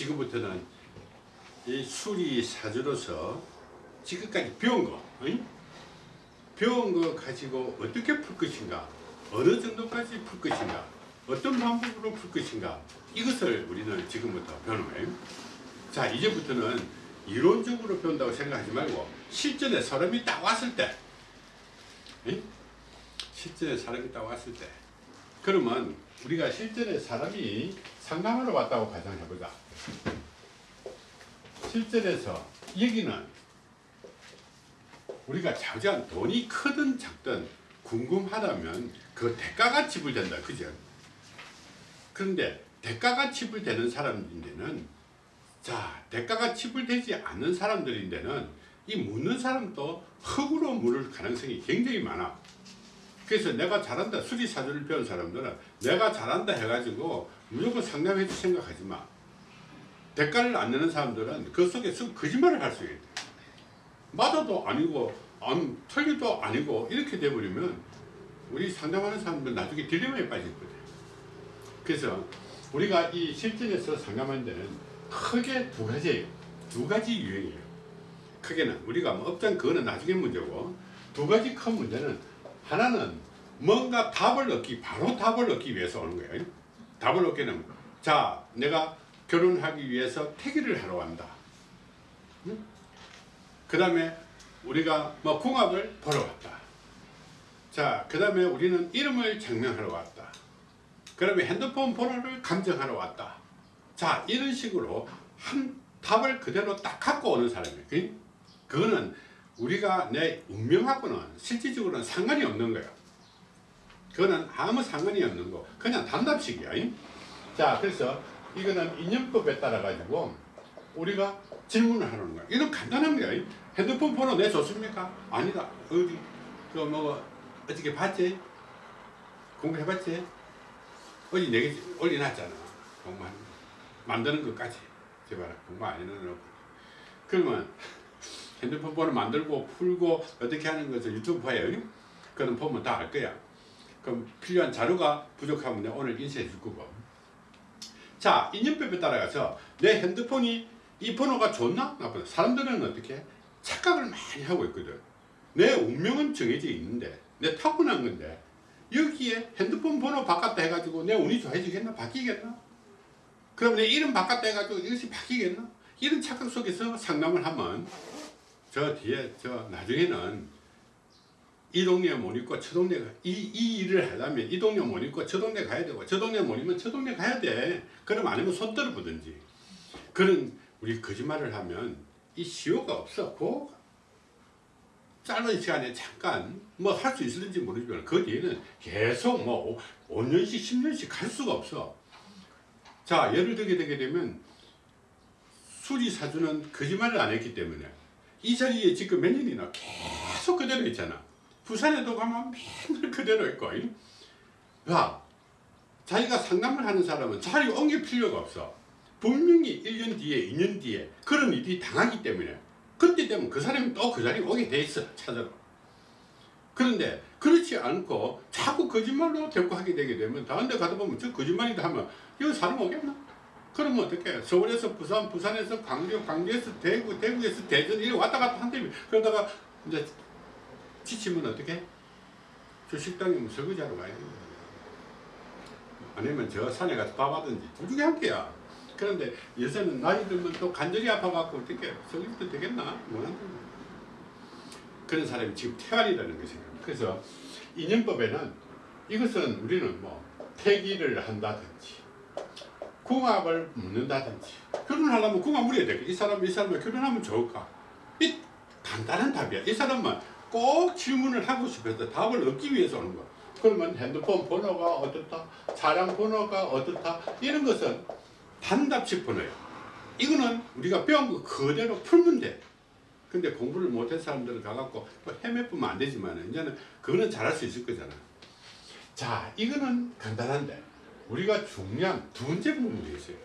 지금부터는 이 수리 사주로서 지금까지 배운 거 어이? 배운 거 가지고 어떻게 풀 것인가 어느 정도까지 풀 것인가 어떤 방법으로 풀 것인가 이것을 우리는 지금부터 배우는 거예요 자 이제부터는 이론적으로 배운다고 생각하지 말고 실전에 사람이 딱 왔을 때 어이? 실전에 사람이 딱 왔을 때 그러면 우리가 실전에 사람이 상담하러 왔다고 가정해보자 실전에서 여기는 우리가 자주한 돈이 크든 작든 궁금하다면 그 대가가 지불된다 그죠? 그런데 대가가 지불되는 사람인데는 자 대가가 지불되지 않는 사람들인데는 이 묻는 사람도 흙으로 물을 가능성이 굉장히 많아 그래서 내가 잘한다 수리사주를 배운 사람들은 내가 잘한다 해가지고 무조건 상담해 줄 생각하지 마. 대가를 안 내는 사람들은 그 속에 서 거짓말을 할 수 있다 맞아도 아니고 안, 틀리도 아니고 이렇게 돼버리면 우리 상담하는 사람들 나중에 딜레마에 빠지거든 그래서 우리가 이 실전에서 상담하는 데는 크게 두 가지예요. 두 가지 유형이에요. 크게는 우리가 뭐 업장 그거는 나중에 문제고 두 가지 큰 문제는 하나는 뭔가 답을 얻기 바로 답을 얻기 위해서 오는 거예요. 답을 얻기는 자 내가 결혼하기 위해서 태기를 하러 간다. 응? 그 다음에 우리가 뭐 궁합을 보러 왔다. 자그 다음에 우리는 이름을 증명하러 왔다. 그 다음에 핸드폰 번호를 감정하러 왔다. 자 이런 식으로 한 답을 그대로 딱 갖고 오는 사람이에요. 그거는 우리가 내 운명하고는 실질적으로는 상관이 없는 거예요. 그거는 아무 상관이 없는 거. 그냥 단답식이야. 자 그래서 이거는 인연법에 따라 가지고 우리가 질문을 하는 거야 이건 간단한 거야. 핸드폰 번호 내줬습니까? 아니다. 어디? 그뭐 어떻게 봤지? 공부해봤지? 어디 내게 올려놨잖아. 거 만드는 것까지. 제발 공부 안 해놓고. 그러면 핸드폰 번호 만들고 풀고 어떻게 하는 것을 유튜브 봐요. 그건 보면 다 알 거야. 그럼 필요한 자료가 부족하면 내가 오늘 인쇄해 줄 거고. 자 인연법에 따라가서 내 핸드폰이 이 번호가 좋나? 나쁘나? 사람들은 어떻게 착각을 많이 하고 있거든. 내 운명은 정해져 있는데 내 타고난 건데 여기에 핸드폰 번호 바꿨다 해가지고 내 운이 좋아지겠나? 바뀌겠나? 그럼 내 이름 바꿨다 해가지고 이것이 바뀌겠나? 이런 착각 속에서 상담을 하면 저 뒤에 저 나중에는 이 동네 못 있고 저 동네 이, 이 일을 하려면 이 동네 못 있고 저 동네 가야 되고 저 동네 못 있으면 저 동네 가야 돼. 그럼 아니면 손 떨어보든지. 그런 우리 거짓말을 하면 이 시효가 없어 그 짧은 시간에 잠깐 뭐 할 수 있을지 모르지만 그 뒤에는 계속 뭐 5년씩 10년씩 갈 수가 없어. 자 예를 들게 되게 되면 수리사주는 거짓말을 안 했기 때문에 이 자리에 지금 몇 년이나 계속 그대로 있잖아. 부산에도 가면 맨날 그대로 있고 야 자기가 상담을 하는 사람은 자리 옮길 필요가 없어. 분명히 1년 뒤에 2년 뒤에 그런 일이 당하기 때문에. 그때 되면 그 사람이 또 그 자리에 오게 돼 있어 찾아러 그런데 그렇지 않고 자꾸 거짓말로 데리고 하게 되게 되면 다른 데 가다 보면 저 거짓말이다 하면 여기 사람 오겠나? 그러면 어떻게 서울에서 부산 부산에서 광주 광주에서 대구 대구에서 대전 이렇게 왔다 갔다 한다며 그러다가 이제 지치면 어떻게? 저 식당에 뭐 설거지하러 가야 되는 거야. 아니면 저 산에 가서 밥 하든지 둘 중에 한 개야. 그런데 요새는 나이 들면 또 간절히 아파갖고 어떻게 설거지도 되겠나? 못한다. 그런 사람이 지금 태안이라는 것이에요. 그래서 인연법에는 이것은 우리는 뭐 폐기를 한다든지 궁합을 묻는다든지 결혼하려면 궁합 물어야 돼. 이 사람 이 사람과 결혼하면 좋을까? 이 간단한 답이야. 이 사람만 꼭 질문을 하고 싶어서 답을 얻기 위해서 오는 거야. 그러면 핸드폰 번호가 어떻다, 차량 번호가 어떻다 이런 것은 단답식 번호예요. 이거는 우리가 배운 거 그대로 풀면 돼. 근데 공부를 못한 사람들은 가갖고 또 헤매보면 안 되지만 이제는 그거는 잘할 수 있을 거잖아. 자, 이거는 간단한데 우리가 중요한 두 번째 부분이 있어요.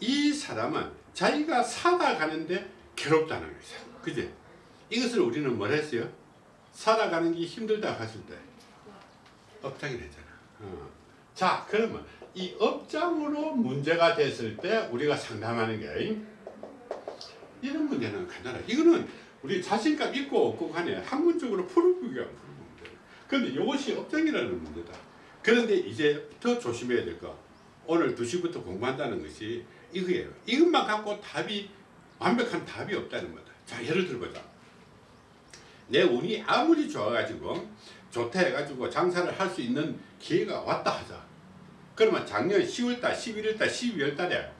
이 사람은 자기가 살아가는데 괴롭다는 거죠. 그지? 이것을 우리는 뭘 했어요? 살아가는 게 힘들다 했을 때 업장이 되잖아. 어. 자 그러면 이 업장으로 문제가 됐을 때 우리가 상담하는 게 이런 문제는 간단해. 이거는 우리 자신감 있고 없고 간에 학문적으로 풀어보기가. 그런데 이것이 업장이라는 문제다. 그런데 이제 더 조심해야 될 거. 오늘 2시부터 공부한다는 것이 이거예요. 이것만 갖고 답이 완벽한 답이 없다는 거다. 자 예를 들어보자. 내 운이 아무리 좋아가지고 좋다 해가지고 장사를 할 수 있는 기회가 왔다 하자. 그러면 작년 10월달, 11월달, 12월달에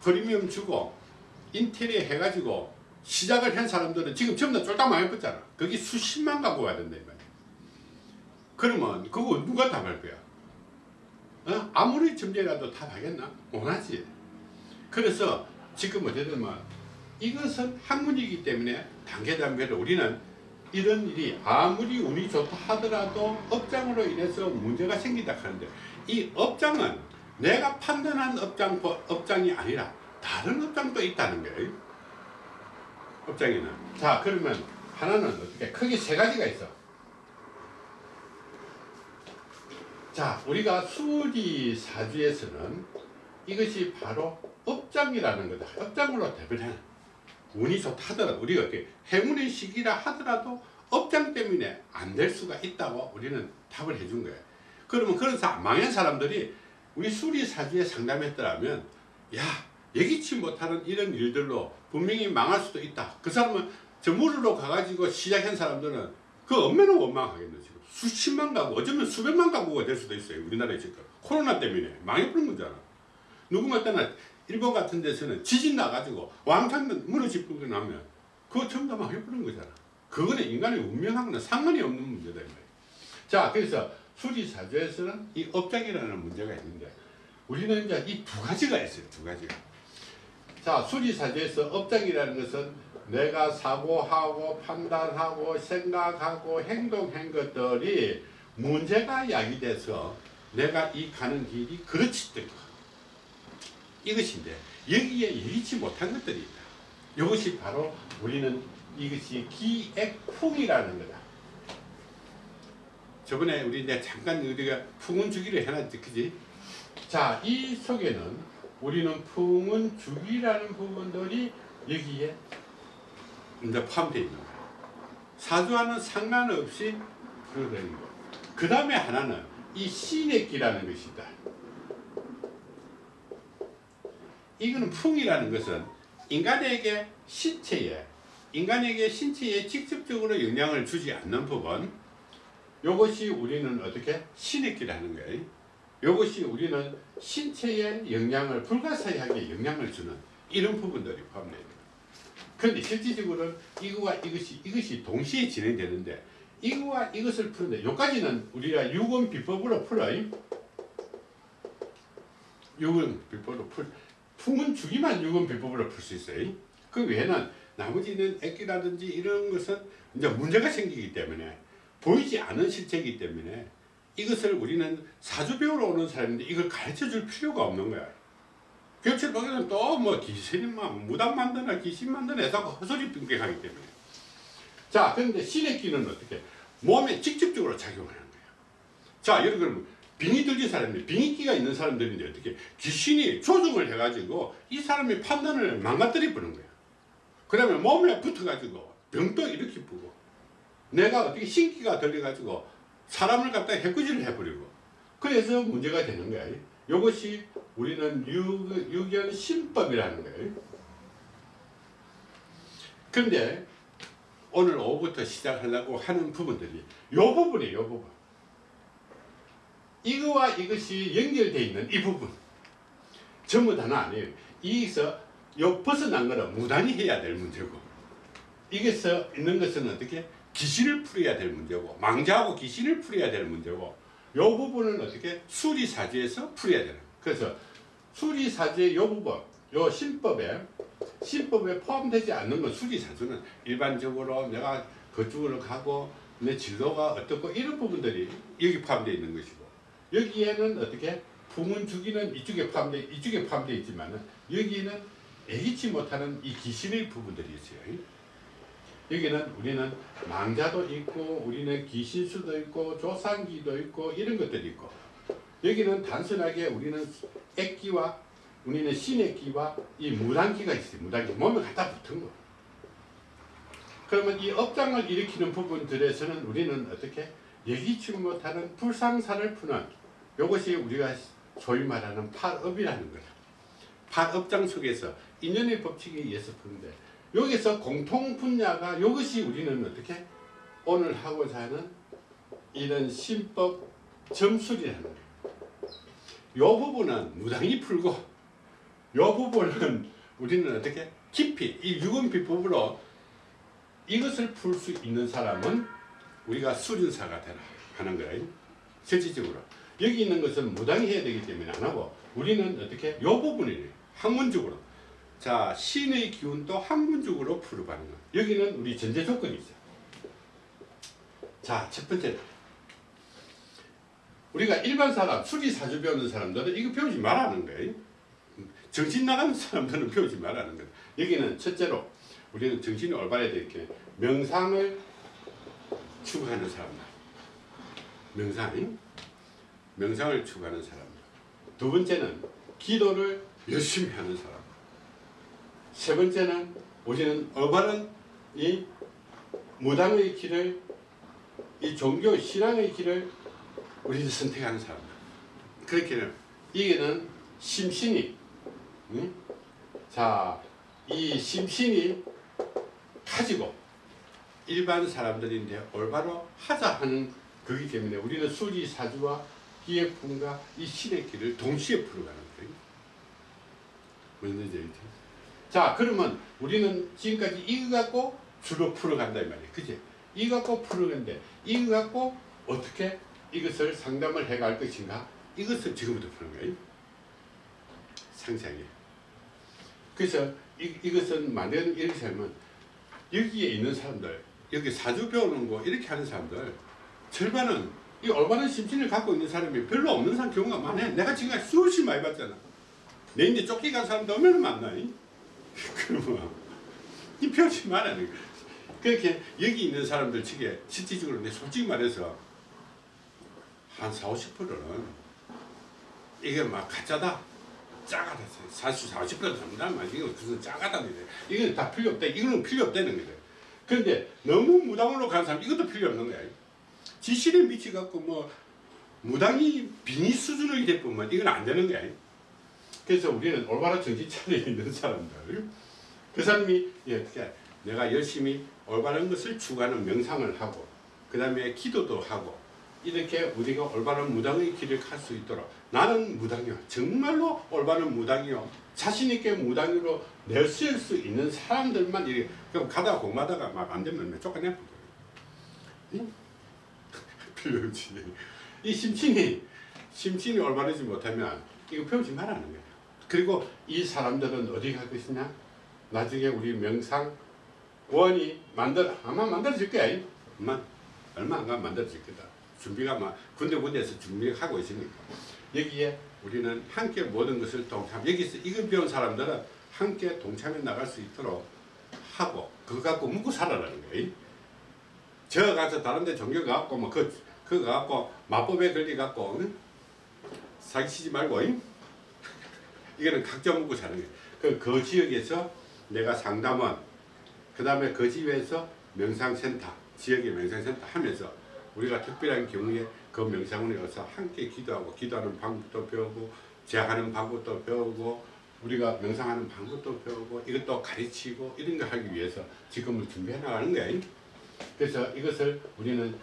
프리미엄 주고 인테리어 해가지고 시작을 한 사람들은 지금 전부 다 쫄딱 망해버렸잖아. 거기 수십만 갖고 말이야. 그러면 그거 누가 답할 거야? 어? 아무리 점쟁이라도 답하겠나? 못하지. 그래서 지금 어쨌든 뭐 이것은 학문이기 때문에 단계 단계로 우리는 이런 일이 아무리 운이 좋다 하더라도 업장으로 인해서 문제가 생긴다 하는데 이 업장은 내가 판단한 업장, 업장이 아니라 다른 업장도 있다는 거예요. 업장에는. 자 그러면 하나는 어떻게 크게 세 가지가 있어. 자 우리가 수리 사주에서는 이것이 바로 업장이라는 거다. 업장으로 대변해. 운이 좋다 하더라도 우리가 이렇게 행운의 시기라 하더라도 업장 때문에 안 될 수가 있다고 우리는 답을 해준 거예요. 그러면 그런 사, 망한 사람들이 우리 수리사주에 상담했더라면 야 예기치 못하는 이런 일들로 분명히 망할 수도 있다. 그 사람은 저 물으러 가가지고 시작한 사람들은 그 얼마나 원망하겠노 지금 수십만 가구 어쩌면 수백만 가구가 될 수도 있어요. 우리나라에 지금 코로나 때문에 망해버린 거잖아. 누구만 때나 일본 같은 데서는 지진 나가지고 왕창 무너지고 나면 그거 전부 다 망해버린 거잖아. 그거는 인간의 운명하고는 상관이 없는 문제다. 자, 그래서 수리사주에서는 이 업장이라는 문제가 있는데 우리는 이제 이 두 가지가 있어요. 두 가지가. 자, 수리사주에서 업장이라는 것은 내가 사고하고 판단하고 생각하고 행동한 것들이 문제가 야기돼서 내가 이 가는 길이 그렇지 거 이것인데 여기에 예기치 못한 것들이 있다. 이것이 바로 우리는 이것이 기액풍이라는 거다. 저번에 우리 이제 잠깐 우리가 풍운 주기를 해놨지, 그지? 자, 이 속에는 우리는 풍운 주기라는 부분들이 여기에 포함되어 있는 거야. 사주와는 상관없이 그러는 거. 그 다음에 하나는 이 신액기라는 것이다. 이거는 풍이라는 것은 인간에게 신체에 인간에게 신체에 직접적으로 영향을 주지 않는 부분 이것이 우리는 어떻게 신익기라는 거예요. 이것이 우리는 신체에 영향을 불가사의하게 영향을 주는 이런 부분들이 포함되어 있는 그런데 실질적으로는 이거와 이것이 이것이 동시에 진행되는데 이거와 이것을 푸는데 여기까지는 우리가 유금 비법으로 풀어요. 유금 비법으로 풀 품은 주기만 유금 비법으로 풀 수 있어요. 그 외에는 나머지는 액기라든지 이런 것은 이제 문제가 생기기 때문에 보이지 않은 실체이기 때문에 이것을 우리는 사주 배우러 오는 사람인데 이걸 가르쳐 줄 필요가 없는 거야. 교체 보기는 또 뭐 귀신만 무당 만드나 귀신 만드나 해서 헛소리 빙빙하기 때문에. 자, 그런데 신의 기는 어떻게? 몸에 직접적으로 작용하는 거예요. 자, 들면 빙이 들린 사람이 빙의기가 있는 사람들인데 어떻게 귀신이 조종을 해가지고 이 사람의 판단을 망가뜨려 보는 거야. 그러면 몸에 붙어가지고 병도 이렇게 부고 내가 어떻게 신기가 들려가지고 사람을 갖다 해꾸지를 해버리고 그래서 문제가 되는 거야. 이것이 우리는 유, 유견 신법이라는 거예요. 그런데 오늘 오후부터 시작하려고 하는 부분들이 이 부분이에요. 이 부분. 이거와 이것이 연결되어 있는 이 부분 전부 다는 아니에요. 여기서 요 벗어난 거는 무단히 해야 될 문제고 이게서 있는 것은 어떻게 귀신을 풀어야 될 문제고 망자하고 귀신을 풀어야 될 문제고 요 부분은 어떻게 수리사주에서 풀어야 되는 그래서 수리사주의 요 부분 요 신법에 신법에 포함되지 않는 건 수리사주는 일반적으로 내가 그쪽으로 가고 내 진로가 어떻고 이런 부분들이 여기 포함되어 있는 것이고 여기에는 어떻게 풍은 주기는 이쪽에 포함되 이쪽에 포함되어 있지만은 여기는 애기치 못하는 이 귀신의 부분들이 있어요. 여기는 우리는 망자도 있고 우리는 귀신수도 있고 조상기도 있고 이런 것들이 있고 여기는 단순하게 우리는 액기와 우리는 신액기와 이 무당기가 있어요. 무당기 몸에 갖다 붙은 거. 그러면 이 업장을 일으키는 부분들에서는 우리는 어떻게 예기치 못하는 불상사를 푸는 이것이 우리가 소위 말하는 팔업이라는 거다. 팔업장 속에서 인연의 법칙에 의해서 푸는데 여기서 공통 분야가 이것이 우리는 어떻게 오늘 하고자 하는 이런 신법 점술이라는 거예요. 요 부분은 무당히 풀고 요 부분은 우리는 어떻게 깊이 이 유금비 법으로 이것을 풀 수 있는 사람은 우리가 수련사가 되라 하는 거예요. 실질적으로 여기 있는 것은 무당이 해야 되기 때문에 안 하고 우리는 어떻게 요 부분을 학문적으로 자 신의 기운도 학문적으로 풀어가는 거. 여기는 우리 전제 조건이 있어. 자첫 번째 우리가 일반 사람 수리 사주 배우는 사람들은 이거 배우지 말라는 거예요. 정신 나가는 사람들은 배우지 말라는 거예요. 여기는 첫째로 우리는 정신이 올바라야 되게 명상을 추구하는 사람들. 명상, 명상을 추구하는 사람들. 두 번째는 기도를 열심히 하는 사람. 세 번째는 우리는 올바른 이 무당의 길을 이 종교 신앙의 길을 우리는 선택하는 사람들. 그렇게는 이게는 심신이 응? 자, 이 심신이 가지고 일반 사람들인데 올바로 하자 하는 거기 때문에 우리는 수리 사주와 기획품과 이 신의 길을 동시에 풀어가는 거예요. 자, 그러면 우리는 지금까지 이거 갖고 주로 풀어간다 이 말이에요. 그지? 이거 갖고 풀어간데 이거 갖고 어떻게 이것을 상담을 해갈 것인가? 이것을 지금부터 푸는 거예요. 상세하게. 그래서 이, 이것은 만약에 이렇게 하면 여기에 있는 사람들 여기 사주 배우는 거 이렇게 하는 사람들 절반은 이 올바른 심신을 갖고 있는 사람이 별로 없는 사람 경우가 많아 내가 지금까지 수없이 많이 봤잖아 내 이제 쫓겨간 사람도 얼마나 많나 이? 그러면 이 배우지 말라는 거야 그렇게 여기 있는 사람들 측에 실질적으로 내 솔직히 말해서 한 4, 50%는 이게 막 가짜다. 짜가다. 사실 40% 된단 말이야 이거 그것은 짜가다 이건 다 필요 없다 이거는 필요 없다는 거래. 그런데 너무 무당으로 간 사람 이것도 필요 없는 거야. 지실에 미치 갖고 뭐 무당이 비니 수준을 될 뿐만. 이건 안 되는 거야. 그래서 우리는 올바른 정신 차려 있는 사람들. 그 사람이 예, 어떻게 내가 열심히 올바른 것을 추구하는 명상을 하고 그 다음에 기도도 하고 이렇게 우리가 올바른 무당의 길을 갈 수 있도록. 나는 무당이요. 정말로 올바른 무당이요. 자신 있게 무당으로 내쓸 수 있는 사람들만 이렇게 그럼 가다가 공마다가 막 안 되면 쫓아내? 필요 없지. 이 심신이 심신이 올바르지 못하면 이거 배우지 말라는 거야 그리고 이 사람들은 어디 갈 것이냐? 나중에 우리 명상 원이 만들 아마 만들어질 거야. 얼마 안 가면 만들어질 거다 준비가 막 군데군데에서 준비하고 있으니까 여기에 우리는 함께 모든 것을 동참 여기서 이걸 배운 사람들은 함께 동참해 나갈 수 있도록 하고 그거 갖고 묵고 살아라는 거예요 저 가서 다른 데 종교 가갖고 뭐 그, 그거 갖고 마법에 걸리 갖고 응? 사기치지 말고 응? 이거는 각자 묵고 사는 거예요 그, 그 지역에서 내가 상담원 그 다음에 그 집에서 명상센터 지역의 명상센터 하면서 우리가 특별한 경우에 그 명상원에 가서 함께 기도하고 기도하는 방법도 배우고 제하는 방법도 배우고 우리가 명상하는 방법도 배우고 이것도 가르치고 이런 거 하기 위해서 지금을 준비해 나가는 거예요. 그래서 이것을 우리는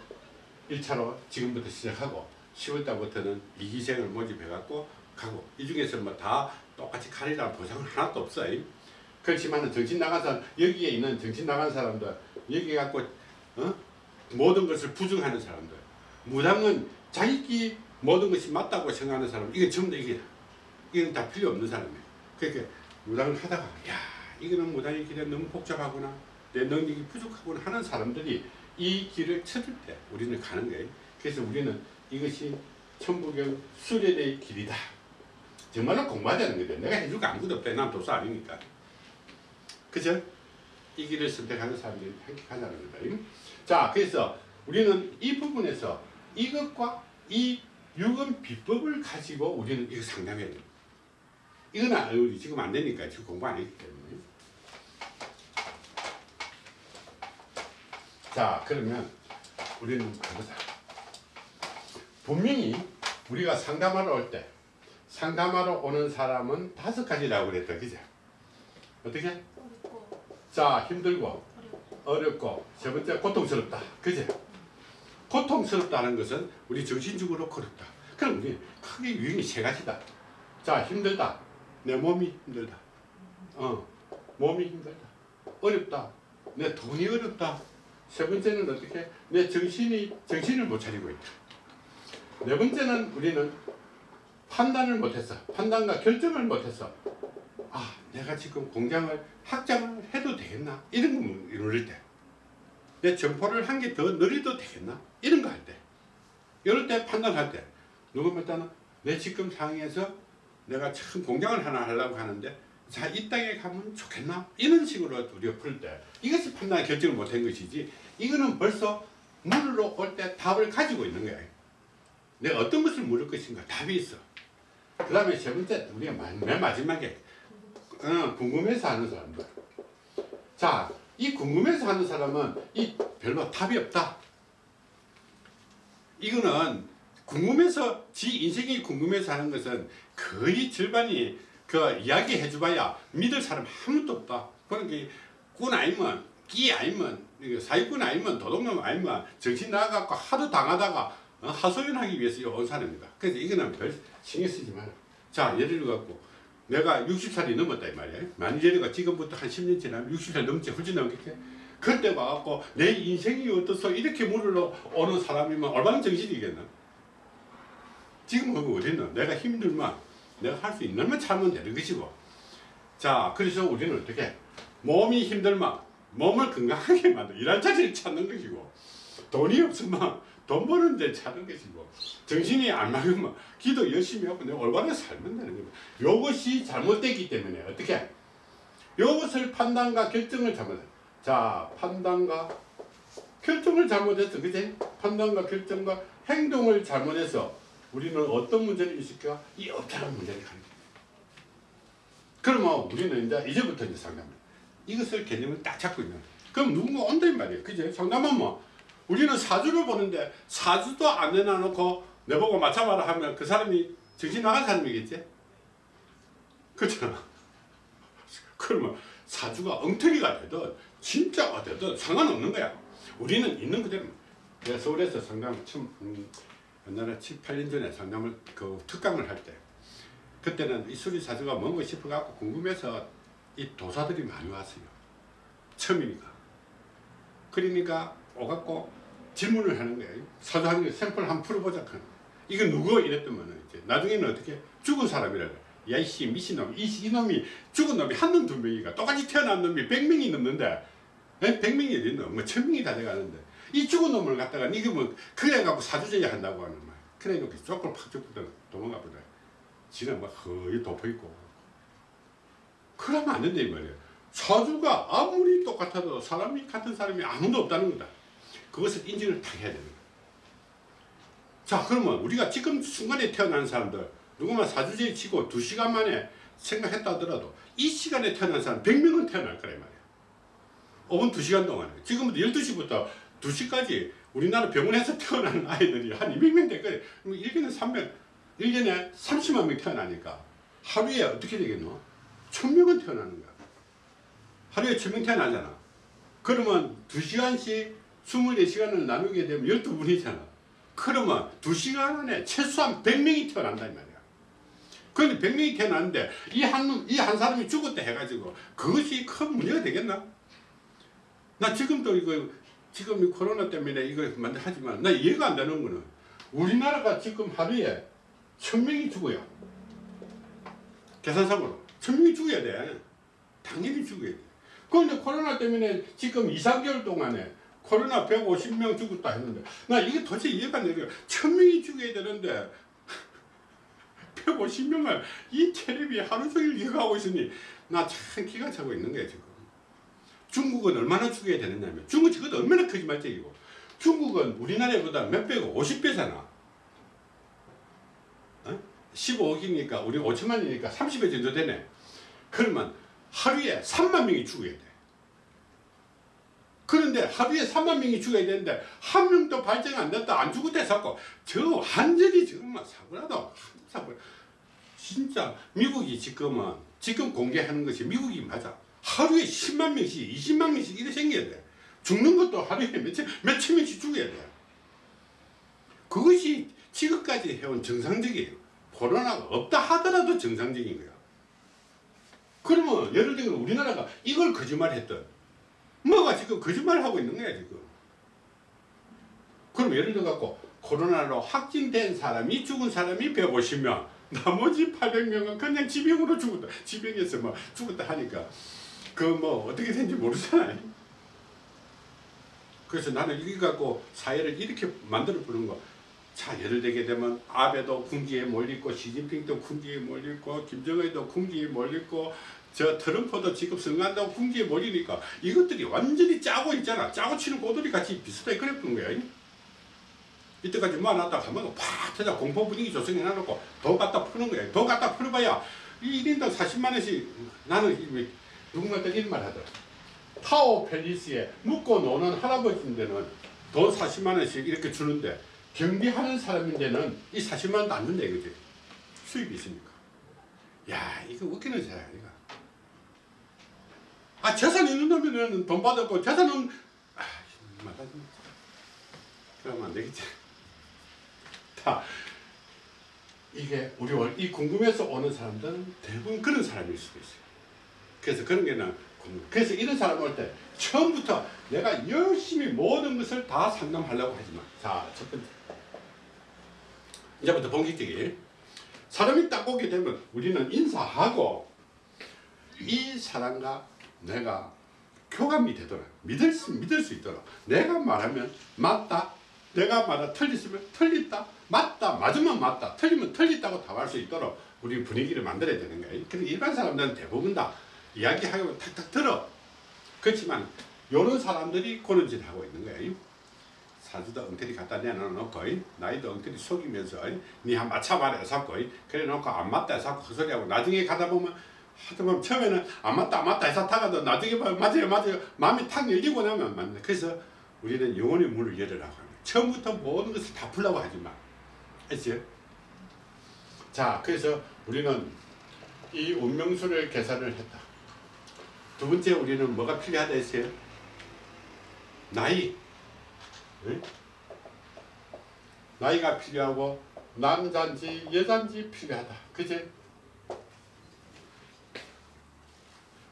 1차로 지금부터 시작하고 10월달부터는 2기생을 모집해 갖고 가고 이 중에서 뭐 다 똑같이 가리라는 보상은 하나도 없어요. 그렇지만 정신 나간 사람 여기에 있는 정신 나간 사람들 여기 갖고 어? 모든 것을 부정하는 사람들. 무당은 자기끼 모든 것이 맞다고 생각하는 사람 이게 전부 다 이게 이건 다 필요 없는 사람이에요. 그러니까 무당을 하다가 야 이거는 무당의 길에 너무 복잡하구나. 내 능력이 부족하구나 하는 사람들이 이 길을 찾을 때 우리는 가는 거예요. 그래서 우리는 이것이 천부경 수련의 길이다. 정말로 공부하자는 거죠 내가 해줄 거 아무것도 없다. 난 도사 아니니까. 그죠? 이 길을 선택하는 사람들이 가자는 거다 자 그래서 우리는 이 부분에서 이것과 이 육은 비법을 가지고 우리는 이거 상담해야 돼요. 이건 안, 우리 지금 안 되니까 지금 공부 안 했기 때문에. 자, 그러면 우리는 그거다. 분명히 우리가 상담하러 올 때, 상담하러 오는 사람은 다섯 가지라고 그랬다. 그죠? 어떻게? 자, 힘들고, 어렵고 세 번째, 고통스럽다. 그죠? 고통스럽다는 것은 우리 정신적으로 그렇다. 그럼 우리 크게 유형이 세 가지다. 자, 힘들다. 내 몸이 힘들다. 어, 몸이 힘들다. 어렵다. 내 돈이 어렵다. 세 번째는 어떻게? 내 정신이 정신을 못 차리고 있다. 네 번째는 우리는 판단을 못했어. 판단과 결정을 못했어. 아, 내가 지금 공장을 확장을 해도 되겠나? 이런 거 이럴 때. 내 점포를 한 개 더 늘려도 되겠나? 이런 거 할 때. 이럴 때 판단할 때. 누구 말따는 내 지금 상황에서 내가 참 공장을 하나 하려고 하는데 자, 이 땅에 가면 좋겠나? 이런 식으로 우리가 풀 때. 이것이 판단 결정을 못한 것이지. 이거는 벌써 물으러 올때 답을 가지고 있는 거야. 내가 어떤 것을 물을 것인가 답이 있어. 그 다음에 세 번째, 우리가 맨, 맨 마지막에 어, 궁금해서 하는 사람들. 자, 이 궁금해서 하는 사람은 이 별로 답이 없다. 이거는 궁금해서 지 인생이 궁금해서 하는 것은 거의 절반이 그 이야기 해줘봐야 믿을 사람 아무도 없다. 그러니까 꾼 아니면 끼 아니면 사기꾼 아니면 도둑놈 아니면 정신 나가갖고 하도 당하다가 어, 하소연하기 위해서 온 사람입니다. 그래서 이거는 별 신경 쓰지 마라. 자 예를 들어갖고 내가 60살이 넘었다 이 말이야. 만일 예가 지금부터 한 10년 지나면 60살 넘지 훌쩍 넘겠지. 그때 와갖고 내 인생이 어떻소 이렇게 물으러 오는 사람이면 얼마나 정신이겠나. 지금 그거 어딨나. 내가 힘들면 내가 할 수 있는 만 참으면 되는 것이고. 자 그래서 우리는 어떻게 몸이 힘들면 몸을 건강하게 만들 일할 자리를 찾는 것이고 돈이 없으면 돈 버는 데 찾는 것이고 정신이 안 맑으면 기도 열심히 하고 내가 올바르게 살면 되는 거예요. 이것이 잘못되기 때문에 어떻게 이것을 판단과 결정을 잘못해. 자 판단과 결정을 잘못해서 그제 판단과 결정과 행동을 잘못해서 우리는 어떤 문제를 일으켜 이 업장한 문제를 가는. 그러면 우리는 이제 이제부터 이제 상담을 이것을 개념을 딱 잡고 있는. 그럼 누군가 온다 이 말이에요. 그제 상담하면 뭐 우리는 사주를 보는데 사주도 안 내놔놓고 내보고 맞춰봐라 하면 그 사람이 정신 나간 사람이겠지? 그렇잖아. 그러면 사주가 엉터리가 되든 진짜가 되든 상관없는 거야. 우리는 있는 그대로. 내가 서울에서 상담 음, 옛날에 7, 8년 전에 상담을 그 특강을 할 때 그때는 이 수리 사주가 뭔가 싶어갖고 궁금해서 이 도사들이 많이 왔어요. 처음이니까. 그러니까 오갖고 질문을 하는 거예요. 사주하는 게 샘플 한번 풀어보자. 이거 누구? 이랬더면 이제 나중에는 어떻게 죽은 사람이라고. 야이씨 미친놈 이, 이놈이 죽은 놈이 한 놈 두 명이가 똑같이 태어난 놈이 백 명이 넘는데 에? 백 명이 어딨노? 뭐천 명이 다 돼가는데 이 죽은 놈을 갖다가 이거 뭐 그래갖고 사주제야 한다고 하는 말. 그래 놓고 쪽을 팍 쫓고 도망가 보다. 지는 막 거의 덮어있고 그러면 안 된다 이 말이에요. 사주가 아무리 똑같아도 사람이 같은 사람이 아무도 없다는 거다. 그것을 인지를 다 해야 거야. 자 그러면 우리가 지금 순간에 태어난 사람들 누구만 사주제에 치고 두 시간 만에 생각했다 하더라도 이 시간에 태어난 사람 100명은 태어날 거란 말이야. 5분 2시간 동안에 지금부터 12시부터 2시까지 우리나라 병원에서 태어난 아이들이 한 200명 될 거예요. 그럼 1년에 300, 1년에 30만 명 태어나니까 하루에 어떻게 되겠노? 1000명은 태어나는 거야. 하루에 1000명 태어나잖아. 그러면 2시간씩 24시간을 나누게 되면 12분이잖아. 그러면 2시간 안에 최소한 100명이 태어난다 이 말이야. 그런데 100명이 태어났는데 이 한 이 한 사람이 죽었다 해가지고 그것이 큰 문제가 되겠나? 나 지금도 이거 지금 이 코로나 때문에 이거 만들 하지만 나 이해가 안 되는 거는 우리나라가 지금 하루에 천 명이 죽어요. 계산상으로 천 명이 죽어야 돼. 당연히 죽어야 돼. 그런데 코로나 때문에 지금 2, 3개월 동안에 코로나 150명 죽었다 했는데 나 이게 도대체 이해가 안 돼요. 천 명이 죽어야 되는데 150명을 이 텔레비 하루 종일 이거 하고 있으니 나 참 기가 차고 있는 거야 지금. 중국은 얼마나 죽여야 되느냐면 중국 지금 얼마나 거짓말쟁이고 중국은 우리나라보다 몇 배고 50배잖아. 15억이니까 우리 5천만이니까 30배 정도 되네. 그러면 하루에 3만 명이 죽어야 돼. 그런데 하루에 3만 명이 죽어야 되는데 한 명도 발생 안 됐다 안 죽었다 해서 저 완전히 정말 사고라도 사고. 진짜 미국이 지금은 지금 공개하는 것이 미국이 맞아. 하루에 10만 명씩 20만 명씩 이래 생겨야 돼. 죽는 것도 하루에 몇천 몇천 명씩 죽어야 돼. 그것이 지금까지 해온 정상적이에요. 코로나가 없다 하더라도 정상적인 거야. 그러면 예를 들면 우리나라가 이걸 거짓말했던 뭐가 지금 거짓말하고 있는 거야 지금? 그럼 예를 들어 갖고 코로나로 확진된 사람이 죽은 사람이 150명 나머지 800명은 그냥 지병으로 죽었다 지병에서 뭐 죽었다 하니까. 그 뭐 어떻게 된지 모르잖아요. 그래서 나는 이거 갖고 사회를 이렇게 만들어 보는 거. 자, 예를 들게 되면 아베도 궁지에 몰리고 시진핑도 궁지에 몰리고 김정은도 궁지에 몰리고 저 트럼프도 지금 선거한다고 궁지에 몰리니까 이것들이 완전히 짜고 있잖아. 짜고 치는 고들이 같이 비슷하게 보는 거야. 이때까지 모아놨다가 한번 팍 터져 공포 분위기 조성해 놔놓고 더 갖다 푸는 거야. 더 갖다 풀어봐야 이 1인당 40만 원씩 나는 이- 누군가한테 이런 말 하더라. 타워 팰리스에 묵고 노는 할아버지인데는 돈 40만 원씩 이렇게 주는데 경비하는 사람인데는 이 40만 원도 안 준다 이거지. 수입이 있으니까. 야 이거 웃기는 사야 이거. 아 재산 있는 놈이면 돈 받았고 재산은 아. 그러면 안 되겠지. 다 이게 우리 월- 이 궁금해서 오는 사람들은 대부분 그런 사람일 수도 있어요. 그래서 그런 게는 궁금. 그래서 이런 사람 올 때 처음부터 내가 열심히 모든 것을 다 상담하려고 하지 마. 자, 첫 번째. 이제부터 본격적인 사람이 딱 오게 되면 우리는 인사하고 이 사람과 내가 교감이 되도록 믿을 수, 믿을 수 있도록 내가 말하면 맞다. 내가 말하 틀렸으면 틀렸다. 맞다. 맞으면 맞다. 틀리면 틀렸다고 답할 수 있도록 우리 분위기를 만들어야 되는 거예요 근데 일반 사람들은 대부분 다 이야기하고 탁탁 들어. 그렇지만 이런 사람들이 그런 짓을 하고 있는 거예요 사주도 엉터리 갖다 내놓고 나이도 엉터리 속이면서 니한 맞춰봐라 해서고 그래 놓고 안 맞다 해서 헛소리하고 나중에 가다 보면 보면 처음에는 안 맞다 안 맞다 해서 타가도 나중에 맞아요 맞아요 마음이 탁 열리고 나면 맞네 그래서 우리는 영혼의 문을 열으라고 합니다 처음부터 모든 것을 다 풀라고 하지 마 알죠? 자 그래서 우리는 이 운명수를 계산을 했다 두 번째 우리는 뭐가 필요하다 했어요? 나이 응? 나이가 필요하고 남자인지 여자인지 필요하다. 그제?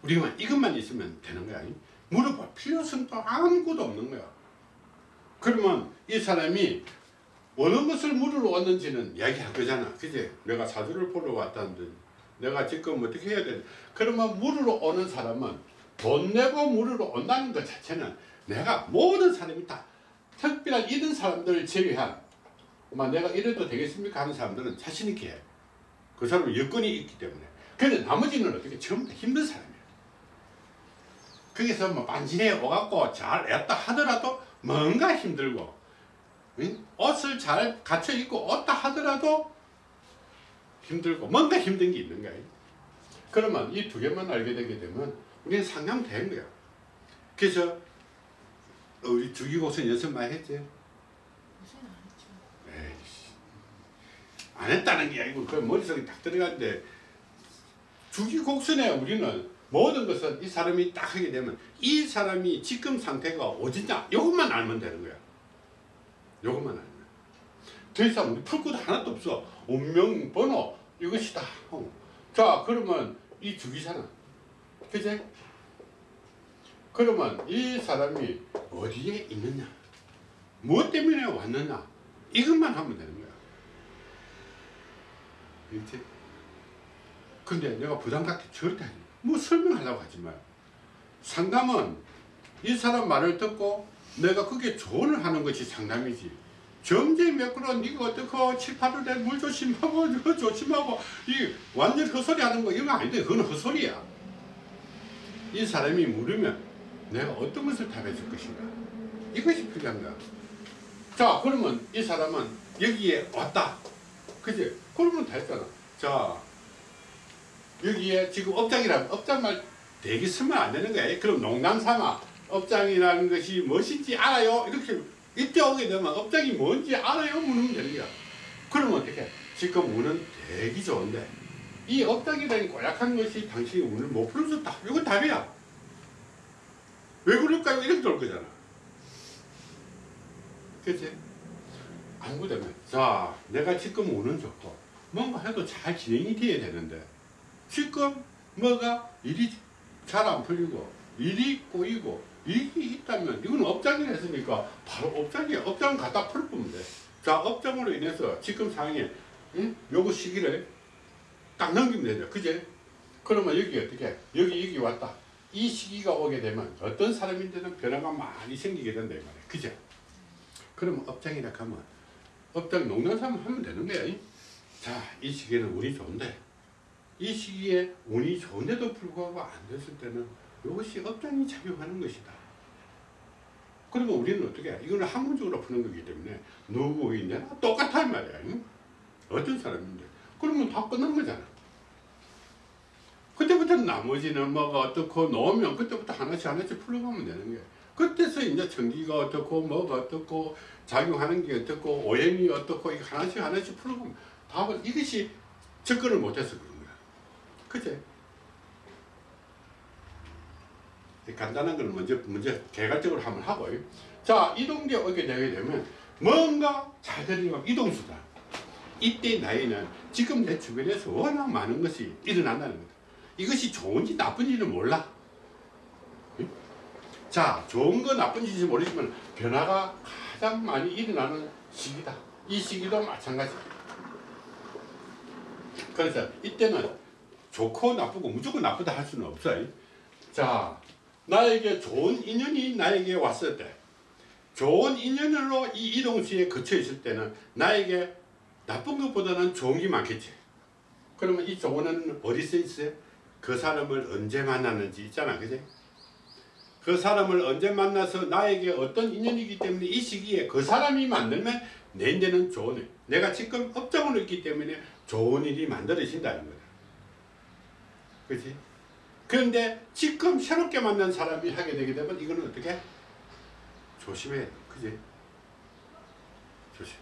우리가 이것만 있으면 되는 거야. 물어볼 필요성도 아무것도 없는 거야. 그러면 이 사람이 어느 것을 물으러 왔는지는 이야기할 거잖아. 그제? 내가 사주를 보러 왔다는데 내가 지금 어떻게 해야 돼? 그러면 물으러 오는 사람은 돈 내고 물으러 온다는 것 자체는 내가 모든 사람이 다 특별한 이런 사람들을 제외한 막 내가 이래도 되겠습니까 하는 사람들은 자신 있게 해. 그 사람은 여건이 있기 때문에. 근데 나머지는 어떻게 전부 다 힘든 사람이야. 거기서 뭐 반진해 오갖고 잘 애다 하더라도 뭔가 힘들고 응? 옷을 잘 갖춰 입고 옷다 하더라도 힘들고 뭔가 힘든 게 있는 거예요. 그러면 이 두 개만 알게 되게 되면 우리는 상담된 거야. 그래서 우리 주기고선 연습 많이 했지? 안 했죠. 에이씨. 안 했다는 게 아니고 그 머릿속에 딱 들어가는데 주기곡선에 우리는 모든 것은 이 사람이 딱 하게 되면 이 사람이 지금 상태가 어디냐? 이것만 알면 되는 거야. 이것만 알면. 더 이상 우리 풀 것도 하나도 없어. 운명 번호 이것이다. 어. 자 그러면 이 주기잖아 그제 그러면 이 사람이 어디에 있느냐? 무엇 때문에 왔느냐? 이것만 하면 되는 거야. 그렇지? 근데 내가 부담 갖기 절대 아니야 뭐 설명하려고 하지 마요. 상담은 이 사람 말을 듣고 내가 그게 조언을 하는 것이 상담이지. 점쟁이 매끄러 니가 어떻게 7, 8월에 물 조심하고 이거 조심하고. 이 완전 헛소리 하는 거 이건 아닌데 그건 헛소리야. 이 사람이 물으면 내가 어떤 것을 답해 줄 것인가? 이것이 필요한 거야 자 그러면 이 사람은 여기에 왔다. 그지? 그러면 다 했잖아. 자, 여기에 지금 업장이라면 업장말 대기 쓰면 안 되는 거야. 그럼 농담 삼아 업장이라는 것이 무엇인지 알아요? 이렇게 이때 오게 되면 업장이 뭔지 알아요? 물으면 되는 거야. 그러면 어떻게? 지금 운은 되게 좋은데 이 업장이라는 고약한 것이 당신이 운을 못 풀어줬다. 이건 답이야. 왜 그럴까요? 이렇게 될 거잖아. 그치? 안 그러면 자 내가 지금 운은 좋고 뭔가 해도 잘 진행이 돼야 되는데 지금 뭐가 일이 잘 안 풀리고 일이 꼬이고 일이 있다면 이건 업장을 했으니까 바로 업장에 업장 갖다 풀어보면 돼. 자 업장으로 인해서 지금 상황에 응? 요거 시기를 딱 넘기면 되죠. 그제? 그러면 여기 어떻게? 여기 여기 왔다. 이 시기가 오게 되면 어떤 사람인데는 변화가 많이 생기게 된다 이 말이야. 그죠? 그러면 업장이라 하면 업장 농담삼 하면 되는 거야. 이? 자, 이 시기에는 운이 좋은데 이 시기에 운이 좋은데도 불구하고 안 됐을 때는 이것이 업장이 작용하는 것이다. 그러면 우리는 어떻게 해? 이거는 학문적으로 푸는 거기 때문에 누구이냐 똑같아 이 말이야. 응? 어떤 사람인데 그러면 다 끝난 거잖아. 그때부터 나머지는 뭐가 어떻고 놓으면 그때부터 하나씩 하나씩 풀어가면 되는 거야. 그때서 이제 전기가 어떻고 뭐가 어떻고 작용하는 게 어떻고 오염이 어떻고 하나씩 하나씩 풀어가면 답은 이것이 접근을 못해서 그런 거야. 그치? 간단한 걸 먼저 먼저 개괄적으로 한번 하고 자 이동계 오게 되게 되면 뭔가 잘 되는 이동수다. 이때 나이는 지금 내 주변에서 워낙 많은 것이 일어난다는 거다. 이것이 좋은지 나쁜지는 몰라. 응? 자, 좋은 거 나쁜지 모르지만 변화가 가장 많이 일어나는 시기다. 이 시기도 마찬가지. 그래서 이때는 좋고 나쁘고 무조건 나쁘다 할 수는 없어요. 자, 나에게 좋은 인연이 나에게 왔을 때, 좋은 인연으로 이 이동수에 거쳐 있을 때는 나에게 나쁜 것보다는 좋은 게 많겠지. 그러면 이 좋은 어디 써 있어요? 그 사람을 언제 만났는지 있잖아, 그지? 그 사람을 언제 만나서 나에게 어떤 인연이기 때문에 이 시기에 그 사람이 만들면 내인데는 좋은 일. 내가 지금 업장으로 있기 때문에 좋은 일이 만들어진다는 거야. 그지? 그런데 지금 새롭게 만난 사람이 하게 되게 되면 이거는 어떻게? 조심해. 그지? 조심해.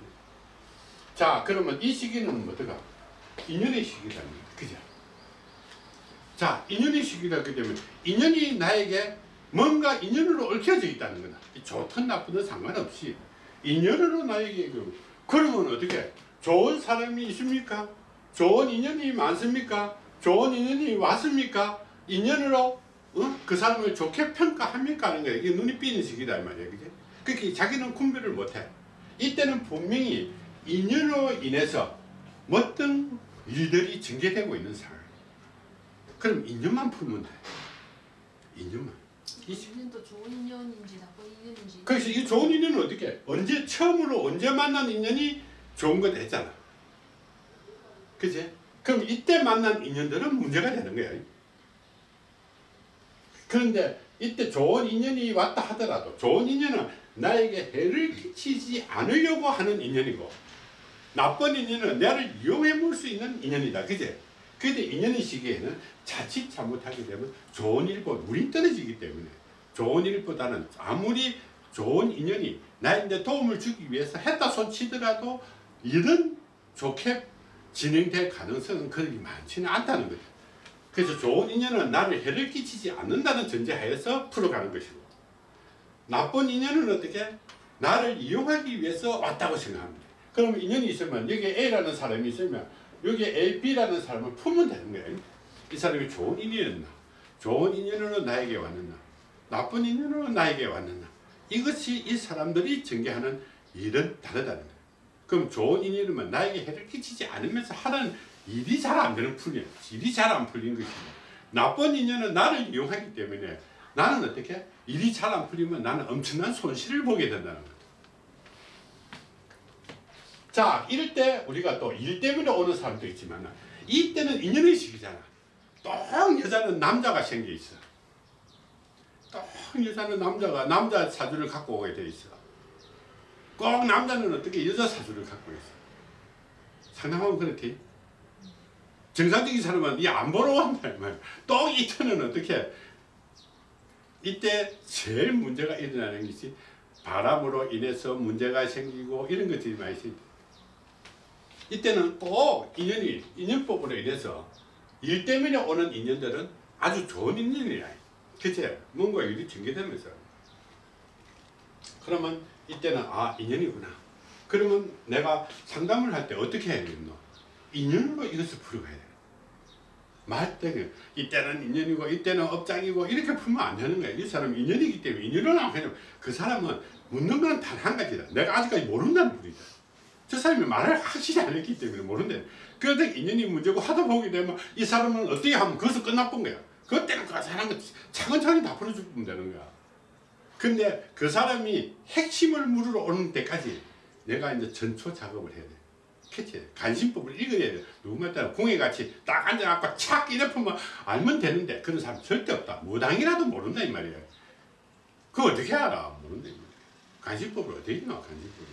자, 그러면 이 시기는 뭐더가? 인연의 시기라는. 그죠? 자, 인연의 시기라기 때문에 인연이 나에게 뭔가 인연으로 얽혀져 있다는 거다. 좋든 나쁘든 상관없이 인연으로 나에게 그 그러면 어떻게 좋은 사람이 있습니까? 좋은 인연이 많습니까? 좋은 인연이 왔습니까? 인연으로 어? 그 사람을 좋게 평가합니까? 하는 거야. 이게 눈이 삐는 시기다 이 말이야. 그게 그렇게 자기는 분별을 못해. 이때는 분명히 인연으로 인해서 어떤 일들이 전개되고 있는 상황. 그럼 인연만 풀면 돼. 인연만. 인연도 좋은 인연인지 나쁜 인연인지 그래서 이 좋은 인연은 어떻게 해? 언제 처음으로 언제 만난 인연이 좋은 거 됐잖아. 그지? 그럼 이때 만난 인연들은 문제가 되는 거야. 그런데 이때 좋은 인연이 왔다 하더라도 좋은 인연은 나에게 해를 끼치지 않으려고 하는 인연이고 나쁜 인연은 나를 이용해 볼 수 있는 인연이다. 그지? 그런데 인연의 시기에는 자칫 잘못하게 되면 좋은 일보다 물이 떨어지기 때문에 좋은 일보다는 아무리 좋은 인연이 나한테 도움을 주기 위해서 했다 손치더라도 일은 좋게 진행될 가능성은 그렇게 많지는 않다는 거죠. 그래서 좋은 인연은 나를 해를 끼치지 않는다는 전제하에서 풀어가는 것이고 나쁜 인연은 어떻게 나를 이용하기 위해서 왔다고 생각합니다. 그러면 인연이 있으면 여기에 A라는 사람이 있으면 여기에 A, B라는 사람을 풀면 되는 거예요. 이 사람이 좋은 인연이었나 좋은 인연으로 나에게 왔느냐 나쁜 인연으로 나에게 왔느냐 이것이 이 사람들이 전개하는 일은 다르다는 거예요. 그럼 좋은 인연이면 나에게 해를 끼치지 않으면서 하는 일이 잘 안 되는 풀이야. 일이 잘 안 풀리는 것이고 나쁜 인연은 나를 이용하기 때문에 나는 어떻게 일이 잘 안 풀리면 나는 엄청난 손실을 보게 된다는 거다. 자 이럴 때 우리가 또 일 때문에 오는 사람도 있지만 이때는 인연의 시기잖아. 또 여자는 남자가 생겨 있어. 또 여자는 남자가 남자 사주를 갖고 오게 돼 있어. 꼭 남자는 어떻게 여자 사주를 갖고 있어. 상담하면 그렇지. 정상적인 사람은 이안 보러 말이야. 또 이때는 어떻게? 이때 제일 문제가 일어나는 것이 바람으로 인해서 문제가 생기고 이런 것들이 많이 생겨. 이때는 꼭 인연이 인연법으로 인해서 일 때문에 오는 인연들은 아주 좋은 인연이야. 그치? 뭔가 일이 전개되면서. 그러면 이때는 아 인연이구나. 그러면 내가 상담을 할 때 어떻게 해야 되겠노? 인연으로 이것을 풀어가야 돼. 말때는 이때는 인연이고 이때는 업장이고 이렇게 풀면 안 되는 거야. 이 사람은 인연이기 때문에 인연을 안 하면 그 사람은 묻는 건 단 한 가지다. 내가 아직까지 모른다는 분이다. 저 사람이 말을 확실히 안 했기 때문에 모른대. 그런데 인연이 문제고 하다 보게 되면 이 사람은 어떻게 하면 그것을 끝나본 거야. 그때는 그 사람은 차근차근 다 풀어주면 되는 거야. 근데 그 사람이 핵심을 물으러 오는 때까지 내가 이제 전초 작업을 해야 돼. 캐치 간신법을 읽어야 돼. 누구만 따라 공예같이 딱 앉아갖고 착 이래 풀면 알면 되는데 그런 사람 절대 없다. 무당이라도 모른다 이 말이야. 그거 어떻게 알아? 모른다 이 말이야. 간신법을 어떻게 나와 간신법이.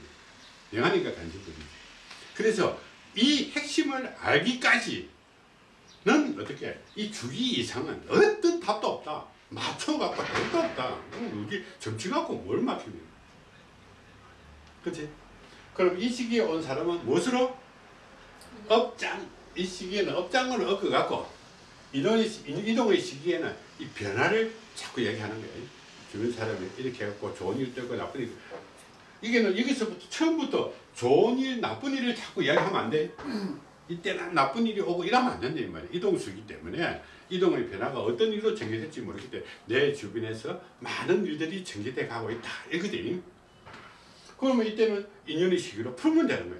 영하니까 간신법이. 그래서 이 핵심을 알기까지는 어떻게 이 주기 이상은 어떤 답도 없다. 맞춰갖고 답도 없다. 음, 이게 점치 갖고 뭘 맞추냐. 그치? 그럼 이 시기에 온 사람은 무엇으로? 업장. 이 시기에는 업장으로 얻어갖고 이동의, 시- 이동의 시기에는 이 변화를 자꾸 얘기하는 거예요. 주변 사람이 이렇게 해갖고 좋은 일 되고 나쁜 일. 이게는 여기서부터 처음부터 좋은 일, 나쁜 일을 자꾸 이야기하면 안 돼. 이때는 나쁜 일이 오고 이러면 안 된다 이 말이야. 이동수기 때문에 이동의 변화가 어떤 일로 전개될지 모르기 때문에 내 주변에서 많은 일들이 전개돼 가고 있다. 이거든. 그러면 이때는 인연의 시기로 풀면 되는 거야.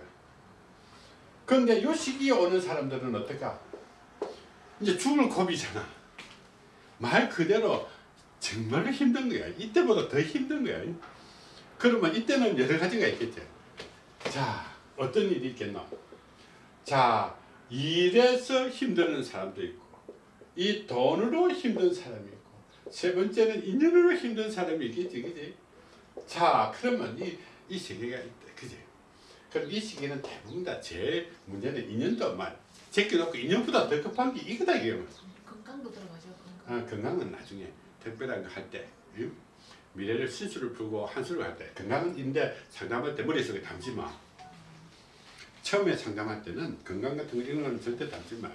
그런데 이 시기에 오는 사람들은 어떨까? 이제 죽을 고비잖아. 말 그대로 정말로 힘든 거야. 이때보다 더 힘든 거야. 그러면 이때는 여러 가지가 있겠죠. 자, 어떤 일이 있겠나? 자, 일에서 힘드는 사람도 있고, 이 돈으로 힘든 사람이 있고, 세 번째는 인연으로 힘든 사람이 있겠지, 그지? 자, 그러면 이, 이 세계가 있다, 그지? 그럼 이 시기는 대부분 다 제일 문제는 인연도만 제껴놓고 인연보다 더 급한 게 이거다, 이게. 건강도 들어가죠. 건강. 아, 건강은 나중에 특별한 거 할때 미래를 신수를 풀고 한수를 할 때 건강은 인데 상담할 때 머릿속에 담지 마 처음에 상담할 때는 건강 같은 거 이런 거는 절대 담지 마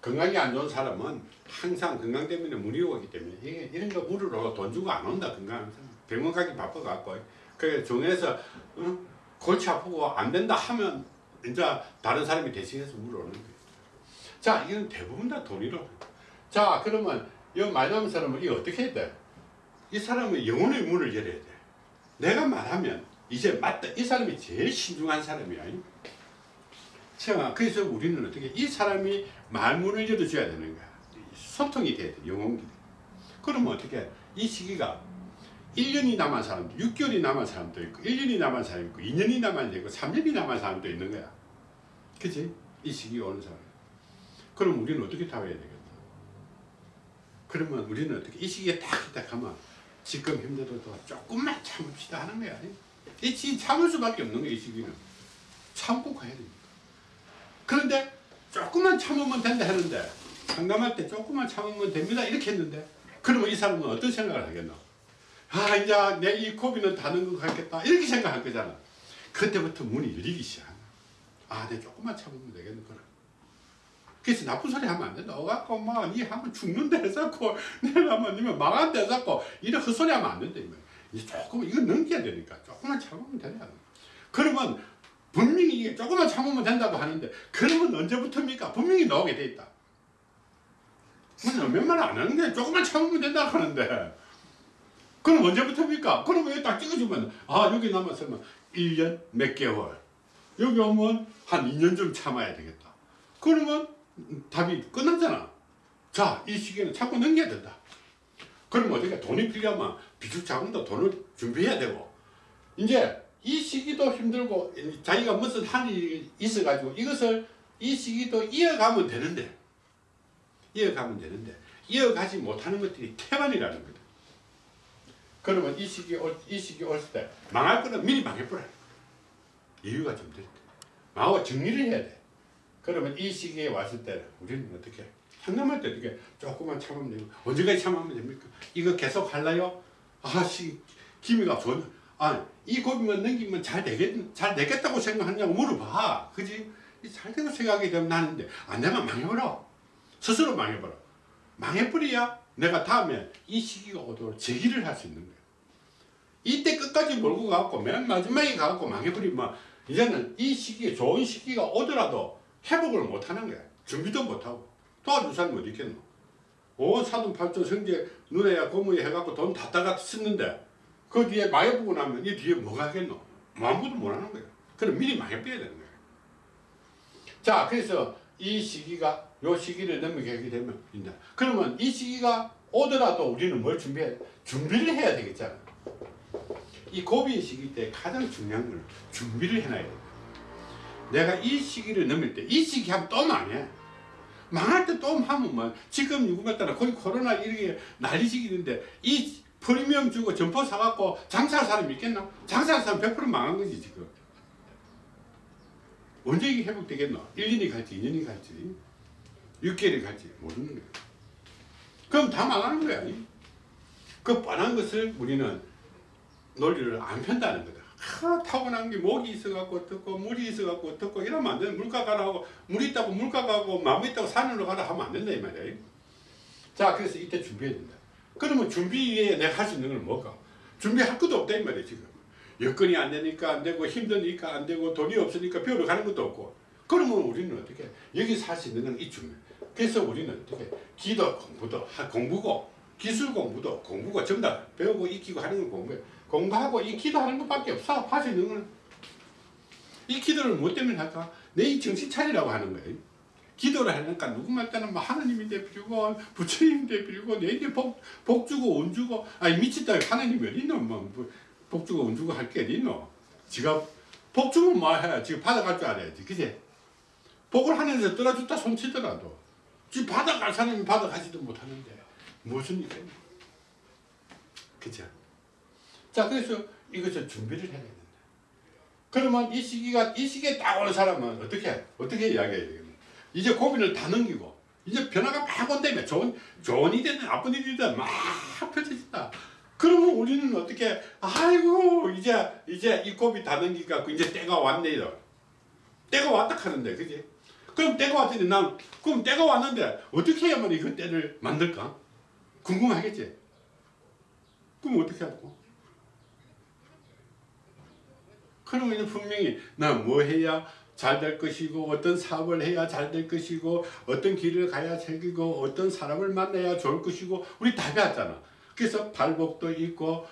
건강이 안 좋은 사람은 항상 건강 때문에 문의 오기 때문에 이게 이런 거 물으러 돈 주고 안 온다 건강 병원 가기 바빠갖고 그래 정해서 어? 골치 아프고 안 된다 하면 이제 다른 사람이 대신해서 물어오는 거예요 자 이건 대부분 다 돈이로 자 그러면 이 말하는 사람은 이 어떻게 해야 돼? 이 사람은 영혼의 문을 열어야 돼. 내가 말하면 이제 맞다. 이 사람이 제일 신중한 사람이야. 자, 그래서 우리는 어떻게 이 사람이 말문을 열어줘야 되는 거야. 소통이 돼야 돼. 영혼이. 그러면 어떻게 이 시기가 1년이 남은 사람도 6개월이 남은 사람도 있고 1년이 남은 사람도 있고 2년이 남은 사람도 있고 3년이 남은 사람도 있는 거야. 그치? 이 시기가 오는 사람. 그럼 우리는 어떻게 답해야 되겠다? 그러면 우리는 어떻게 이 시기에 딱딱 하면 지금 힘들어도 조금만 참읍시다 하는 거야. 이 시- 참을 수밖에 없는 거야 이 시기는. 참고 가야 됩니다. 그런데 조금만 참으면 된다 하는데 상담할 때 조금만 참으면 됩니다 이렇게 했는데 그러면 이 사람은 어떤 생각을 하겠노? 아 이제 내 이 고비는 다는 것 같겠다 이렇게 생각할 거잖아. 그때부터 문이 열리기 시작한다. 아, 내 조금만 참으면 되겠구나. 그래서 나쁜 소리 하면 안 된다. 어갖고 막 니 하면 죽는다 해서고 내가 하면 니면 망한다 해서고 이런 헛소리 하면 안 된다. 이 말이야. 이제 조금 이거 넘겨야 되니까 조금만 참으면 된다. 그러면 분명히 이게 조금만 참으면 된다고 하는데 그러면 언제부터입니까? 분명히 나오게 돼 있다. 몇말 안 하는 게 조금만 참으면 된다고 하는데 그럼 언제부터입니까? 그러면 여기 딱 찍어주면 아 여기 남았으면 1년 몇 개월 여기 오면 한 2년 좀 참아야 되겠다. 그러면 답이 끝났잖아. 자, 이 시기는 참고 넘겨야 된다. 그럼 어떻게 돈이 필요하면 비축 자금도 돈을 준비해야 되고 이제 이 시기도 힘들고 자기가 무슨 한 일이 있어 가지고 이것을 이 시기도 이어가면 되는데 이어가면 되는데 이어가지 못하는 것들이 태반이라는 거다. 그러면 이 시기 올, 이 시기 올 때 망할 거는 미리 망해버려. 이유가 좀 될 때. 망하고 정리를 해야 돼. 그러면 이 시기에 왔을 때 우리는 어떻게 상담할 때 어떻게 조금만 참으면 되고 언제까지 참으면 됩니까? 이거 계속 할라요? 아씨 기미가 좋은 아이 고비만 넘기면 잘 되겠 잘 되겠다고 생각하냐고 물어봐. 그지? 이잘 되고 생각하게 되면 나는데 안 되면 망해버려. 스스로 망해버려. 망해버려야 내가 다음에 이 시기가 오도록 제기를 할 수 있는 거야. 이때 끝까지 몰고 가고 맨 마지막에 가고 망해버리면 이제는 이 시기에 좋은 시기가 오더라도 회복을 못하는 거야. 준비도 못하고 도와줄 사람이 어디 있겠노? 온 사돈 팔촌 성제 눈에야 고무에 해갖고 돈 다 따가 썼는데 그 뒤에 망해보고 나면 이 뒤에 뭐가 하겠노? 아무것도 못하는 거야. 그럼 미리 망해버려야 되는 거야. 자 그래서 이 시기가 요 시기를 넘어가게 되면 이제 그러면 이 시기가 오더라도 우리는 뭘 준비해? 준비를 해야 되겠잖아? 이 고비의 시기 때 가장 중요한 건 준비를 해놔야 돼. 내가 이 시기를 넘을 때 이 시기 하면 또 망해 망할 때 또 하면 뭐. 지금 누구 같다나 거의 코로나 이렇게 난리지기는데 이 프리미엄 주고 점포 사갖고 장사할 사람이 있겠나? 장사할 사람 100% 망한 거지 지금. 언제 이게 회복되겠노? 1년이 갈지 2년이 갈지. 6개월이 갈지 모르는 거야. 그럼 다 망하는 거야 그 뻔한 것을 우리는 논리를 안 편다는 거다 하, 타고난 게 목이 있어갖고 어떻고 물이 있어갖고 어떻고 이러면 안 돼. 물가 가라고 물 있다고 물가 가고 마음 있다고 산으로 가라 하면 안 된다 이 말이야. 자 그래서 이때 준비해야 된다. 그러면 준비 위에 내가 할 수 있는 건 뭘까? 준비할 것도 없다 이 말이야 지금. 여건이 안 되니까 안 되고 힘드니까 안 되고 돈이 없으니까 배우러 가는 것도 없고. 그러면 우리는 어떻게 여기서 할 수 있는 건이 준비. 그래서 우리는 어떻게 기도 공부도 하- 공부고 기술 공부도 공부고 전부 다 배우고 익히고 하는 건 공부야. 공부하고 이 기도하는 것밖에 없어. 할 수 있는 거는. 이 기도를 뭐 때문에 할까? 내이 정신 차리라고 하는 거예요. 기도를 하니까 누구말따는 뭐 하나님인데 빌고 부처님인데 빌고 내인데 복, 복 주고 운 주고 아니 미쳤다 하나님이 어디 있노 뭐, 복 주고 운 주고 할 게 어디 있노 지가 복 주면 뭐 해? 지금 받아갈 줄 알아야지 그지? 복을 하늘에서 떨어졌다 손치더라도 지 받아갈 사람이 받아가지도 못하는데 무슨 일이야 그죠? 자 그래서 이것을 준비를 해야 된다. 그러면 이 시기가 이 시기에 딱 오는 사람은 어떻게 어떻게 이야기해야 되겠노? 이제 고민을 다 넘기고 이제 변화가 막 온다며 좋은 좋은 일이든 나쁜 일이든 막 펼쳐진다. 그러면 우리는 어떻게 아이고 이제 이제 이 고비 다 넘기가 이제 때가 왔네요. 때가 왔다 하는데 그지? 그럼 때가 왔더니 난 그럼 때가 왔는데 어떻게 해야만 그 때를 만들까? 궁금하겠지? 그럼 어떻게 하고? 그러면 분명히 나 뭐 해야 잘 될 것이고 어떤 사업을 해야 잘 될 것이고 어떤 길을 가야 즐기고 어떤 사람을 만나야 좋을 것이고 우리 다 배웠잖아. 그래서 발복도 있고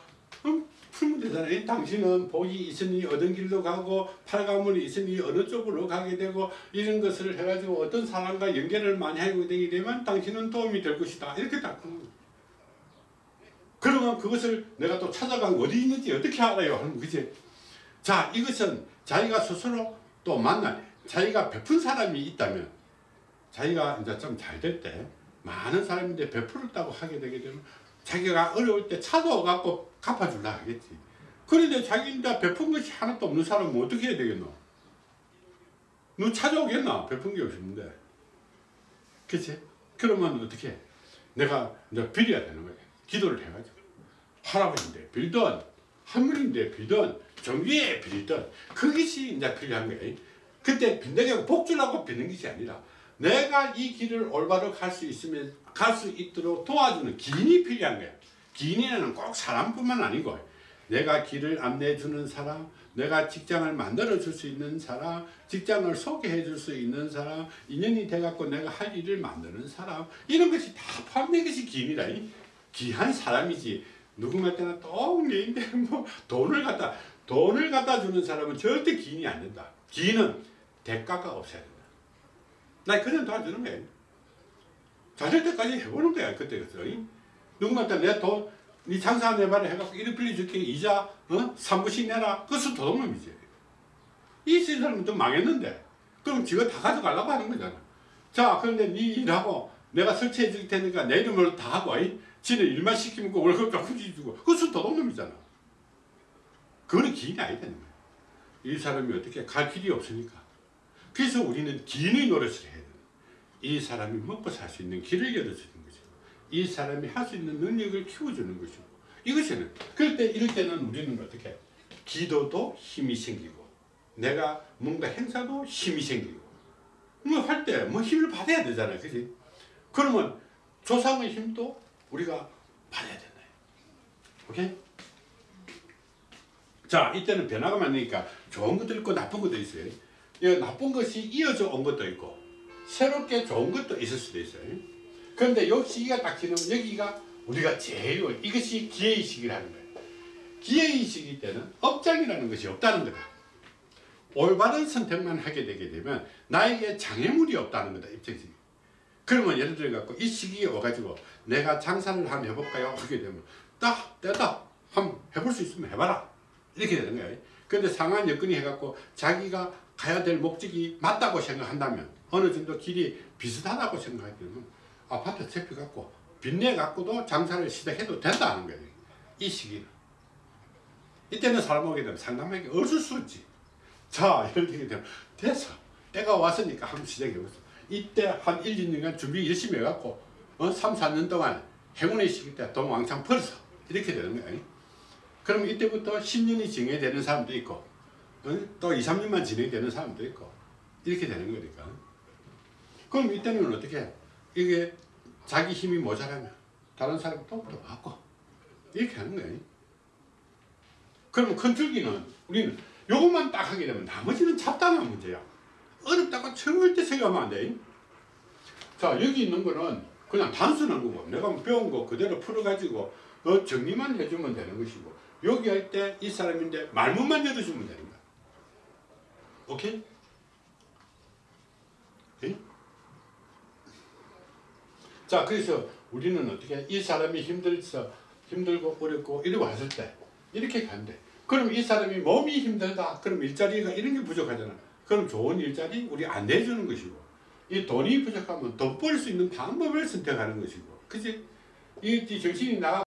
음. 이 당신은 복이 있으니 어떤 길로 가고 팔가문이 있으니 어느 쪽으로 가게 되고 이런 것을 해가지고 어떤 사람과 연결을 많이 하게 되게 되면 당신은 도움이 될 것이다. 이렇게 딱. 그러면 그것을 내가 또 찾아가고 어디 있는지 어떻게 알아요? 거지. 자, 이것은 자기가 스스로 또 만나, 자기가 베푼 사람이 있다면, 자기가 이제 좀 잘 될 때, 많은 사람인데 베풀었다고 하게 되게 되면, 자기가 어려울 때 찾아와갖고 갚아줄라 하겠지. 그런데 자기 이제 베푼 것이 하나도 없는 사람은 어떻게 해야 되겠노? 너 찾아오겠나? 베푼 게 없는데. 그치? 그러면 어떻게 해? 내가 이제 빌어야 되는 거야. 기도를 해가지고. 할아버지인데 빌던, 할머니인데 빌던, 정기에 빌던, 그것이 이제 필요한 거야. 그때 빈다고 복 주려고 빚는 것이 아니라 내가 이 길을 올바로 갈 수 있으면 갈 수 있도록 도와주는 기인이 필요한 거야. 기인에는 꼭 사람뿐만 아니고 내가 길을 안내해 주는 사람, 내가 직장을 만들어 줄 수 있는 사람, 직장을 소개해 줄 수 있는 사람, 인연이 돼 갖고 내가 할 일을 만드는 사람, 이런 것이 다 포함된 것이 기인이라. 이 귀한 사람이지. 때는 똥내인데 뭐 돈을 갖다 돈을 갖다 주는 사람은 절대 기인이 안 된다. 기인은 대가가 없어야 된다. 나 그냥 도와주는 거야. 잘될 때까지 해보는 거야 그때 그래서 누구한테 내 돈, 네 장사 내봐라 해갖고 이리 빌려줄게 이자 어? 3분씩 내라 그것은 도둑놈이지 이 사람은 좀 망했는데. 그럼 지가 다 가져가려고 하는 거잖아. 자 그런데 네 일하고 내가 설치해 줄 테니까 내 이름으로 다 하고 이. 지는 일만 시키면 그 월급 조금씩 주고. 그것은 도둑놈이잖아 그거는 기인이 아니다는 거야 이 사람이 어떻게 갈 길이 없으니까 그래서 우리는 기인의 노릇을 해야 돼요. 이 사람이 먹고 살 수 있는 길을 열어주는 거죠. 이 사람이 할 수 있는 능력을 키워주는 것이고 이것이는 그럴 때 이럴 때는 우리는 어떻게? 기도도 힘이 생기고 내가 뭔가 행사도 힘이 생기고 뭐 할 때 뭐 힘을 받아야 되잖아요. 그지? 그러면 조상의 힘도 우리가 받아야 된다. 오케이? 자, 이때는 변화가 많으니까 좋은 것도 있고 나쁜 것도 있어요. 이 나쁜 것이 이어져 온 것도 있고 새롭게 좋은 것도 있을 수도 있어요. 그런데 요 시기가 딱 지나면 여기가 우리가 제일 이것이 기회의 시기라는 거예요. 기회의 시기 때는 업장이라는 것이 없다는 거다. 올바른 선택만 하게 되게 되면 나에게 장애물이 없다는 거다. 입장에서. 그러면 예를 들어 갖고 이 시기에 와가지고 내가 장사를 한번 해볼까요? 하게 되면 딱 때다 한번 해볼 수 있으면 해봐라 이렇게 되는 거예요. 그런데 상한 여건이 해갖고 자기가 가야 될 목적이 맞다고 생각한다면 어느 정도 길이 비슷하다고 생각하게 되면 아파트 채피 갖고 빚내 갖고도 장사를 시작해도 된다는 거예요. 이 시기는 이때는 사람 오게 되면 상담하기 없을 수 있지. 자 이럴 때 되면 됐어 때가 왔으니까 한번 시작해보자. 이때 한 1, 2년간 준비 열심히 해갖고 어, 3, 4년 동안 행운의 시기 때 돈 왕창 벌었어. 이렇게 되는 거야. 그럼 이때부터 10년이 진행되는 사람도 있고 어? 또 2, 3년만 진행되는 사람도 있고 이렇게 되는 거니까. 그럼 이때는 어떻게 해? 이게 자기 힘이 모자라면 다른 사람 도움도 받고 이렇게 하는 거예요. 그러면 큰 줄기는 우리는 요것만 딱 하게 되면 나머지는 잡다한 문제야. 어렵다고 절대 생각하면 안 돼. 자 여기 있는 거는 그냥 단순한 거고 내가 배운 거 그대로 풀어가지고 어, 정리만 해주면 되는 것이고 여기 할 때 이 사람인데 말문만 열어주면 거야. 오케이? 오케이? 자 그래서 우리는 어떻게 이 사람이 힘들서 힘들고 어렵고 이리 왔을 때 이렇게 간대. 그럼 이 사람이 몸이 힘들다. 그럼 일자리가 이런 게 부족하잖아. 그럼 좋은 일자리 우리 안 내주는 것이고 이 돈이 부족하면 돈벌수 있는 방법을 선택하는 것이고 그지? 이 정신이 나가